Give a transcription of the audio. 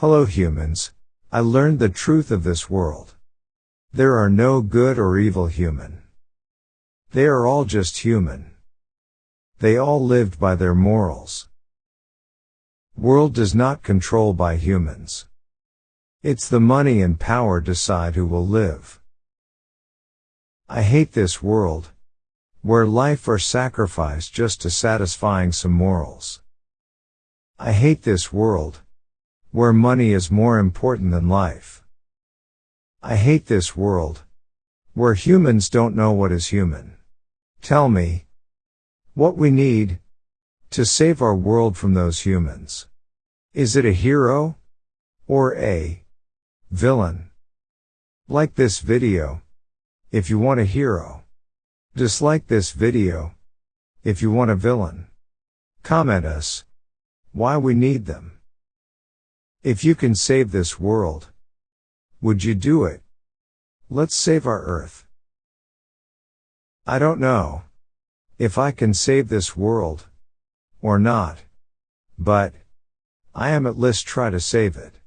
Hello humans. I learned the truth of this world. There are no good or evil human. They are all just human. They all lived by their morals. World does not control by humans. It's the money and power decide who will live. I hate this world, where life are sacrificed just to satisfying some morals. I hate this world, where money is more important than life. I hate this world, where humans don't know what is human. Tell me, what we need, to save our world from those humans. Is it a hero? Or a villain? Like this video, if you want a hero. Dislike this video. If you want a villain. Comment us. Why we need them. If you can save this world. Would you do it? Let's save our earth. I don't know. If I can save this world. Or not. But. I am at least try to save it.